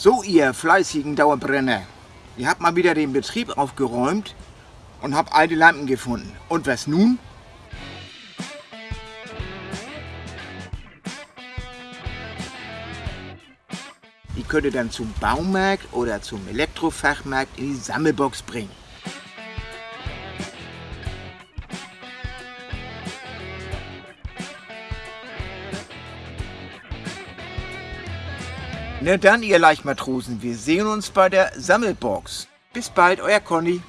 So, ihr fleißigen Dauerbrenner. Ihr habt mal wieder den Betrieb aufgeräumt und habt alte Lampen gefunden. Und was nun? Die könnt ihr dann zum Baumarkt oder zum Elektrofachmarkt in die Sammelbox bringen. Na dann, ihr Leichtmatrosen, wir sehen uns bei der Sammelbox. Bis bald, euer Conny.